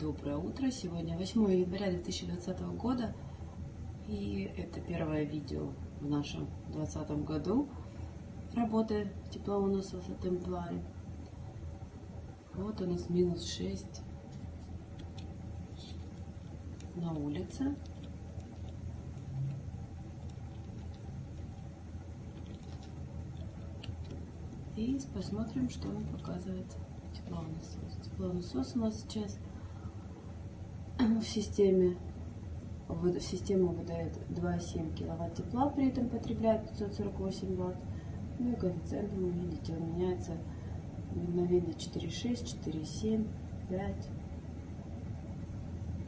Доброе утро. Сегодня 8 января 2020 года. И это первое видео в нашем 2020 году работы теплоуносов в Темпларе. Вот у нас минус 6 на улице. И посмотрим, что он показывает теплонасос. Теплонасос у нас сейчас в системе в систему выдает 2,7 киловатт тепла, при этом потребляет 548 ватт. Ну и коэффициент, вы видите, он меняется мгновенно 4,6, 4,7, 5,